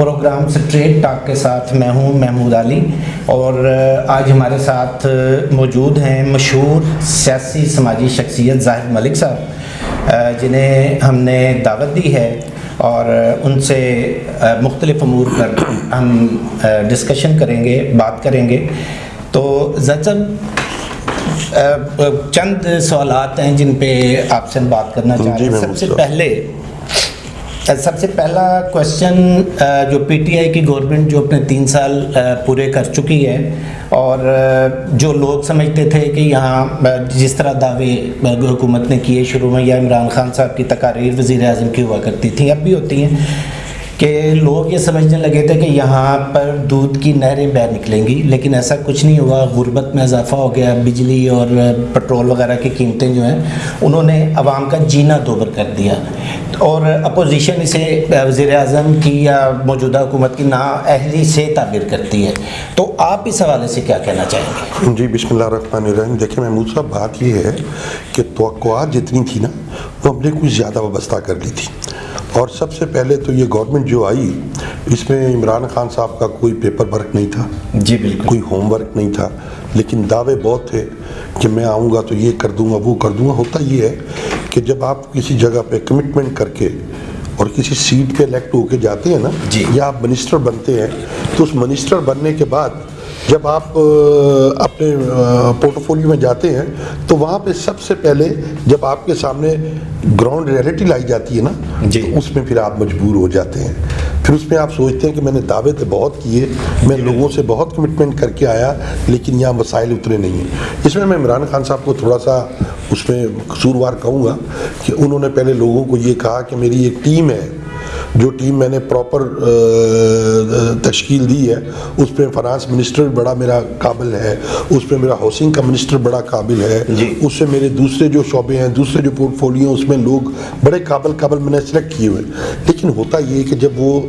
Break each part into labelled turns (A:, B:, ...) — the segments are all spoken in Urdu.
A: پروگرام سٹریٹ ٹاک کے ساتھ میں ہوں محمود علی اور آج ہمارے ساتھ موجود ہیں مشہور سیاسی سماجی شخصیت زاہد ملک صاحب جنہیں ہم نے دعوت دی ہے اور ان سے مختلف امور پر ہم ڈسکشن کریں گے بات کریں گے۔ تو زاہد صاحب چند سوالات ہیں جن پہ آپ سے ہم بات کرنا چاہ رہے ہیں۔ سب سے پہلے سب سے پہلا کوشچن جو پی ٹی آئی کی گورنمنٹ جو اپنے تین سال پورے کر چکی ہے، اور جو لوگ سمجھتے تھے کہ یہاں جس طرح دعوے حکومت نے کیے شروع میں، یا عمران خان صاحب کی تقاریر وزیر اعظم کی ہوا کرتی تھیں، اب بھی ہوتی ہیں۔ کہ لوگ یہ سمجھنے لگے تھے کہ یہاں پر دودھ کی نہریں بہ نکلیں گی، لیکن ایسا کچھ نہیں ہوا۔ غربت میں اضافہ ہو گیا، بجلی اور پٹرول وغیرہ کی قیمتیں جو ہیں، انہوں نے عوام کا جینا دوبر کر دیا۔ اور اپوزیشن اسے وزیر اعظم کی یا موجودہ حکومت کی نااہلی سے تعبیر کرتی ہے۔ تو آپ اس حوالے سے کیا کہنا چاہیں
B: گے؟ جی بسم اللہ الرحمن الرحیم۔ دیکھیں، محمود صاحب، بات یہ ہے کہ توقعات جتنی تھی نا، وہ ہم نے کچھ زیادہ وابستہ کر لی تھی۔ اور سب سے پہلے تو یہ گورنمنٹ جو آئی اس میں عمران خان صاحب کا کوئی پیپر ورک نہیں تھا۔
A: جی بالکل۔
B: کوئی ہوم ورک نہیں تھا۔ لیکن دعوے بہت تھے کہ میں آؤں گا تو یہ کر دوں گا وہ کر دوں گا۔ ہوتا یہ ہے کہ جب آپ کسی جگہ پہ کمٹمنٹ کر کے اور کسی سیٹ پہ الیکٹ ہو کے جاتے ہیں نا
A: جی۔
B: یا آپ منسٹر بنتے ہیں تو اس منسٹر بننے کے بعد جب آپ اپنے پورٹو فولیو میں جاتے ہیں تو وہاں پہ سب سے پہلے جب آپ کے سامنے گراؤنڈ ریئلٹی لائی جاتی ہے نا
A: جی۔
B: اس میں پھر آپ مجبور ہو جاتے ہیں۔ پھر اس میں آپ سوچتے ہیں کہ میں نے دعوے تو بہت کیے میں لوگوں سے بہت کمٹمنٹ کر کے آیا لیکن یہاں مسائل اترے نہیں ہیں۔ اس میں میں عمران خان صاحب کو تھوڑا سا اس میں قصوروار کہوں گا کہ انہوں نے پہلے لوگوں کو یہ کہا کہ میری ایک ٹیم ہے جو ٹیم میں نے پراپر تشکیل دی ہے اس پہ فنانس منسٹر بڑا میرا قابل ہے اس پہ میرا ہاؤسنگ کا منسٹر بڑا قابل ہے
A: جی۔
B: اس سے میرے دوسرے جو شعبے ہیں دوسرے جو پورٹ فولیو اس میں لوگ بڑے قابل قابل میں نے سلیکٹ کیے ہوئے۔ لیکن ہوتا یہ کہ جب وہ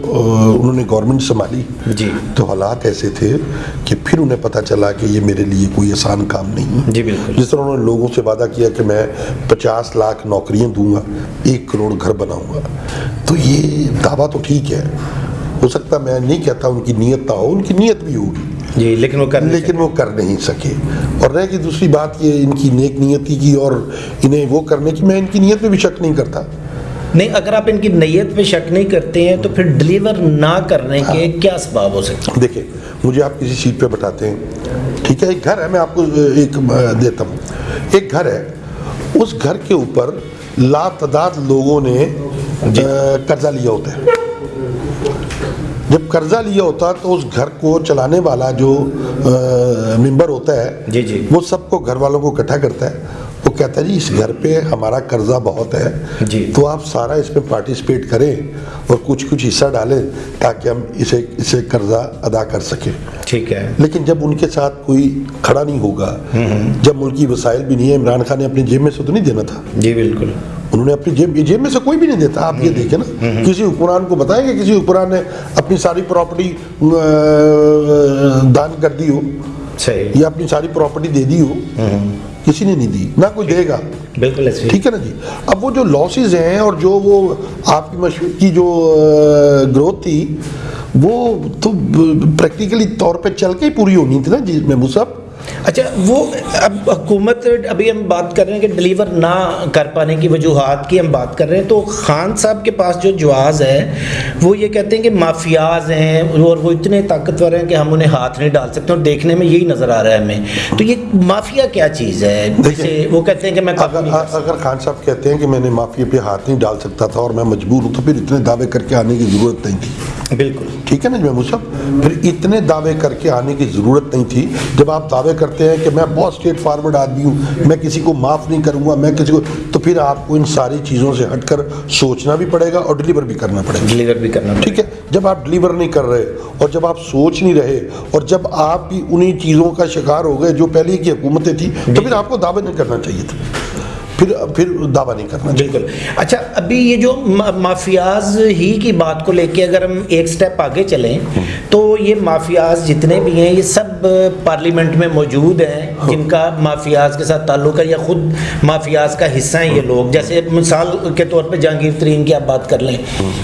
B: انہوں نے گورنمنٹ سنبھالی
A: جی۔
B: تو حالات ایسے تھے کہ پھر انہیں پتہ چلا کہ یہ میرے لیے کوئی آسان کام نہیں۔
A: جی بالکل۔
B: جس طرح انہوں نے لوگوں سے وعدہ کیا کہ میں پچاس لاکھ نوکریاں دوں گا ایک کروڑ گھر بناؤں گا۔ تو یہ دعویٰ تو ٹھیک ہے۔ ہو سکتا میں نہیں کہتا ان کی نیت نہ ہو ان کی نیت بھی ہوگی۔
A: جی لیکن وہ کر
B: لیکن وہ کر نہیں سکے۔ اور رہ کی دوسری بات یہ ان کی نیک نیتی کی اور انہیں وہ کرنے کی میں ان کی نیت پہ بھی شک نہیں کرتا۔
A: نہیں اگر آپ ان کی نیت پہ شک نہیں کرتے ہیں تو پھر ڈلیور نہ کرنے کے کیا اسباب ہو سکتے
B: ہیں دیکھیں مجھے آپ کسی سیٹ پہ بٹھاتے ہیں۔ ٹھیک ہے ایک گھر ہے میں آپ کو ایک دیتا ہوں۔ ایک گھر ہے اس گھر کے اوپر لا تعداد لوگوں نے قرضہ لیا ہوتا ہے۔ جب قرضہ لیا ہوتا تو اس گھر کو چلانے والا جو ممبر ہوتا ہے
A: جی جی۔
B: وہ سب کو گھر والوں کو اکٹھا کرتا ہے۔ وہ کہتا ہے جی اس گھر پہ ہمارا قرضہ بہت ہے۔
A: جی۔
B: تو آپ سارا اس میں پارٹیسپیٹ کریں اور کچھ کچھ حصہ ڈالیں تاکہ ہم اسے اسے قرضہ ادا کر سکیں۔
A: ٹھیک ہے۔
B: لیکن جب ان کے ساتھ کوئی کھڑا نہیں ہوگا جب ملکی وسائل بھی نہیں ہے عمران خان نے اپنی جیب میں سے تو نہیں دینا تھا؟
A: جی بالکل۔
B: انہوں نے اپنی جیب جیب میں سے کوئی بھی نہیں دیتا آپ یہ دیکھیں نا کسی حکمران کو بتائیں کہ کسی حکمران نے اپنی ساری پراپرٹی دان کر دی ہو یا اپنی ساری پراپرٹی دے دی ہو کسی نے نہیں دی نہ کوئی دے گا۔
A: بالکل
B: ٹھیک ہے نا جی؟ اب وہ جو لاسز ہیں اور جو وہ آپ کی مشہور کی جو گروتھ تھی وہ تو پریکٹیکلی طور پہ چل کے ہی پوری ہونی تھی نا جی محمود صاحب؟
A: اچھا وہ اب حکومت ابھی ہم بات کر رہے ہیں کہ ڈلیور نہ کر پانے کی وجوہات کی ہم بات کر رہے ہیں تو خان صاحب کے پاس جو جواز ہے وہ یہ کہتے ہیں کہ مافیاز ہیں اور وہ اتنے طاقتور ہیں کہ ہم انہیں ہاتھ نہیں ڈال سکتے اور دیکھنے میں یہی نظر آ رہا ہے ہمیں۔ تو یہ مافیا کیا چیز ہے؟ جیسے وہ کہتے ہیں کہ میں
B: اگر اگر خان صاحب کہتے ہیں کہ میں نے مافیا پہ ہاتھ نہیں ڈال سکتا تھا اور میں مجبور ہوں تو پھر اتنے دعوے کر کے آنے کی ضرورت نہیں تھی۔
A: بالکل۔
B: ٹھیک ہے نا محمود صاحب؟ پھر اتنے دعوے کر کے آنے کی ضرورت نہیں تھی۔ جب آپ دعوے کرتے ہیں کہ میں بہت اسٹریٹ فارورڈ آدمی ہوں میں کسی کو معاف نہیں کروں گا میں کسی کو تو پھر آپ کو ان ساری چیزوں سے ہٹ کر سوچنا بھی پڑے گا اور ڈلیور بھی کرنا پڑے گا۔
A: ڈلیور بھی کرنا
B: ٹھیک ہے؟ جب آپ ڈلیور نہیں کر رہے اور جب آپ سوچ نہیں رہے اور جب آپ بھی انہی چیزوں کا شکار ہو گئے جو پہلے کی حکومتیں تھیں تو پھر آپ کو دعوے نہیں کرنا چاہیے تھا۔ پھر پھر دعویٰ نہیں کرنا
A: بالکل۔ اچھا ابھی یہ جو ما- مافیاز ہی کی بات کو لے کے اگر ہم ایک سٹیپ آگے چلیں تو یہ مافیاز جتنے بھی ہیں یہ سب پارلیمنٹ میں موجود ہیں جن کا مافیاز کے ساتھ تعلق ہے یا خود مافیاز کا حصہ ہیں یہ لوگ۔ جیسے مثال کے طور پہ جہانگیر ترین کی آپ بات کر لیں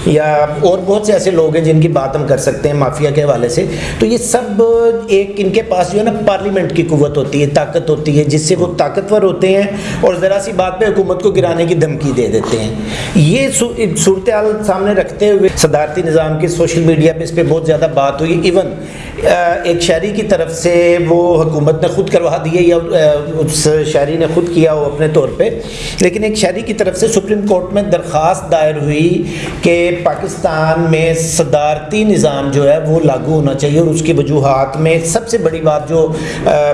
A: یا اور بہت سے ایسے لوگ ہیں جن کی بات ہم کر سکتے ہیں مافیا کے حوالے سے۔ تو یہ سب ایک ان کے پاس جو ہے نا پارلیمنٹ کی قوت ہوتی ہے طاقت ہوتی ہے جس سے وہ طاقتور ہوتے ہیں۔ اور ذرا سی بات پہ حکومت کو گرانے کی دھمکی دے دیتے ہیں۔ یہ صورتحال سامنے رکھتے ہوئے صدارتی نظام کی سوشل میڈیا پہ اس پہ بہت زیادہ بات ہوئی۔ ایون ایک شہری کی طرف سے وہ حکومت نے خود کروا دیے یا اس شہری نے خود کیا ہو اپنے طور پہ۔ لیکن ایک شہری کی طرف سے سپریم کورٹ میں درخواست دائر ہوئی کہ پاکستان میں صدارتی نظام جو ہے وہ لاگو ہونا چاہیے اور اس کی وجوہات میں سب سے بڑی بات جو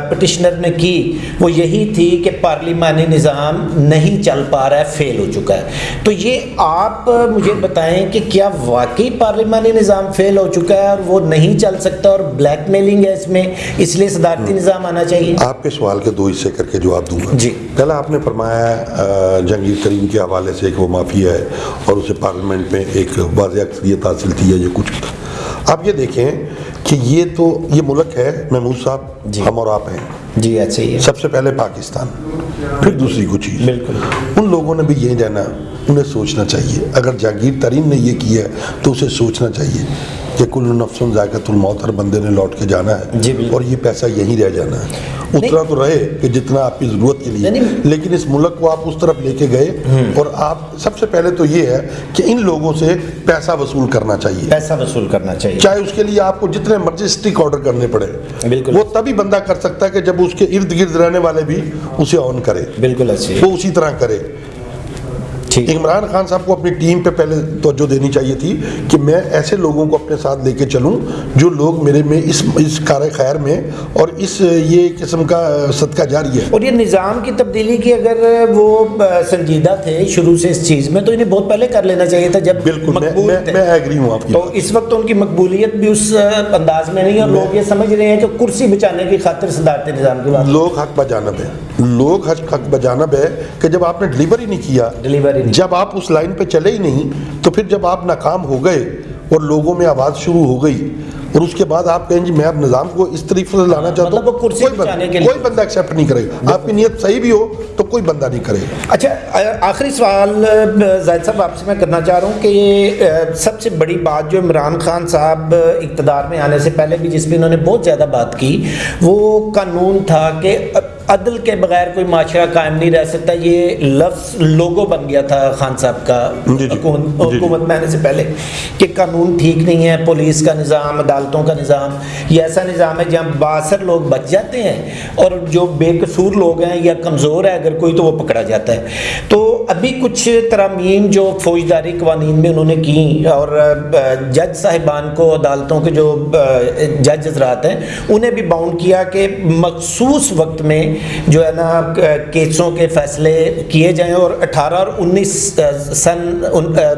A: پٹیشنر نے کی وہ یہی تھی کہ پارلیمانی نظام نہیں چل پا رہا ہے، فیل ہو چکا ہے۔ تو یہ آپ مجھے بتائیں کہ کیا واقعی پارلیمانی نظام فیل ہو چکا ہے اور وہ نہیں چل سکتا اور بلیک میلنگ ہے اس میں اس لیے صدارتی نظام آنا چاہیے۔
B: آپ کے سوال کے دو حصے کر کے جواب دوں گا۔
A: جی۔
B: پہلا آپ نے فرمایا ہے جنگیر ترین کے حوالے سے ایک وہ مافیا ہے اور اسے پارلیمنٹ میں ایک واضح اکثریت حاصل تھی ہے یہ کچھ آپ یہ دیکھیں کہ یہ تو یہ ملک ہے محمود صاحب
A: جی۔
B: ہم اور آپ ہیں۔
A: جی ایسے ہی
B: سب سے پہلے پاکستان پھر دوسری کچھ چیز۔
A: بالکل۔
B: ان لوگوں نے بھی یہ جانا انہیں سوچنا چاہیے۔ اگر جہانگیر ترین نے یہ کیا ہے تو اسے سوچنا چاہیے۔ کہ کل نفس ذائقۃ الموت ہر بندے نے لوٹ کے جانا ہے
A: جی،۔
B: اور یہ پیسہ یہیں رہ جانا ہے۔ اتنا تو رہے کہ جتنا آپ کی ضرورت کے لیے۔
A: نہیں،
B: لیکن اس ملک کو آپ اس طرف لے کے گئے اور آپ سب سے پہلے تو یہ ہے کہ ان لوگوں سے پیسہ وصول کرنا چاہیے۔
A: پیسہ وصول کرنا چاہیے۔
B: چاہے اس کے لیے آپ کو جتنے مرضی اسٹک آرڈر کرنے پڑے
A: بالکل۔
B: وہ تبھی بندہ کر سکتا ہے کہ جب اس کے ارد گرد رہنے والے بھی اسے آن کرے۔
A: بالکل ہی
B: وہ اسی طرح کرے۔ عمران خان صاحب کو اپنی ٹیم پہ پہلے توجہ دینی چاہیے تھی کہ میں ایسے لوگوں کو اپنے ساتھ لے کے چلوں جو لوگ میرے میں اس اس کار خیر میں اور اس یہ قسم کا صدقہ جاری ہے۔
A: اور یہ نظام کی تبدیلی کی اگر وہ سنجیدہ تھے شروع سے اس چیز میں تو انہیں بہت پہلے کر لینا چاہیے تھا جب
B: بالکل میں میں ایگری ہوں آپ کی
A: تو۔ اس وقت ان کی مقبولیت بھی اس انداز میں نہیں ہے اور لوگ یہ سمجھ رہے ہیں کہ کرسی بچانے کی خاطر صدارتی نظام
B: لوگ حق بجانب ہے لوگ حق حق بجانب ہے کہ جب آپ نے ڈلیور ہی نہیں کیا جب آپ اس لائن پہ چلے ہی نہیں تو پھر جب آپ ناکام ہو گئے اور لوگوں میں آواز شروع ہو گئی اور اس کے بعد آپ کہیں جی میں اب نظام کو اس طریقے سے لانا چاہتا
A: مطلب
B: ہوں
A: کرسی
B: کوئی بندہ
A: لیے۔
B: کوئی بندہ ایکسیپٹ نہیں کرے۔ گا آپ کی نیت صحیح بھی ہو تو کوئی بندہ نہیں کرے۔ گا
A: اچھا آخری سوال زاہد صاحب آپ سے میں کرنا چاہ رہا ہوں کہ یہ سب سے بڑی بات جو عمران خان صاحب اقتدار میں آنے سے پہلے بھی جس پہ انہوں نے بہت زیادہ بات کی وہ قانون تھا کہ عدل کے بغیر کوئی معاشرہ قائم نہیں رہ سکتا یہ لفظ لوگو بن گیا تھا خان صاحب کا
B: جی، جی۔
A: حکومت
B: جی۔
A: حکومت میں آنے سے پہلے کہ قانون ٹھیک نہیں ہے پولیس کا نظام عدالتوں کا نظام یہ ایسا نظام ہے جہاں باثر لوگ بچ جاتے ہیں اور جو بے قصور لوگ ہیں یا کمزور ہے اگر کوئی تو وہ پکڑا جاتا ہے تو ابھی کچھ ترامیم جو فوجداری قوانین میں انہوں نے کی اور جج صاحبان کو عدالتوں کے جو جج حضرات ہیں انہیں بھی باؤنڈ کیا کہ مخصوص وقت میں جو ہے نا کیسوں کے فیصلے کیے جائیں اور اٹھارہ اور انیس سن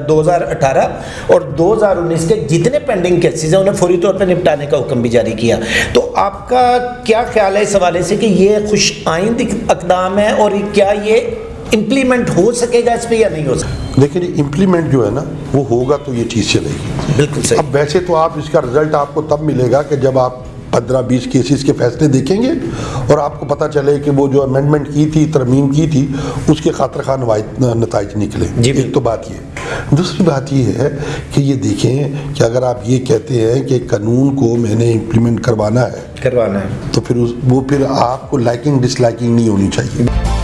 A: دو ہزار اٹھارہ اور دو ہزار انیس کے جتنے پینڈنگ کیسز ہیں انہیں فوری طور پہ نپٹانے کا حکم بھی جاری کیا۔ تو آپ کا کیا خیال ہے اس حوالے سے کہ یہ خوش آئند اقدام ہے اور کیا یہ امپلیمنٹ ہو سکے گا اس پہ یا نہیں ہو سکتا
B: لیکن یہ امپلیمنٹ جو ہے نا وہ ہوگا تو یہ چیز چلے گی۔
A: بالکل صحیح۔
B: اب ویسے تو آپ اس کا رزلٹ آپ کو تب ملے گا کہ جب آپ پندرہ بیس کیسز کے فیصلے دیکھیں گے اور آپ کو پتہ چلے کہ وہ جو امینڈمنٹ کی تھی ترمیم کی تھی اس کے خاطر خواہ نتائج نکلے۔
A: جی
B: ایک تو بات یہ۔ دوسری بات یہ ہے کہ یہ دیکھیں کہ اگر آپ یہ کہتے ہیں کہ قانون کو میں نے امپلیمنٹ کروانا ہے
A: کروانا ہے۔
B: تو پھر وہ پھر آپ کو لائکنگ ڈس لائکنگ نہیں ہونی چاہیے۔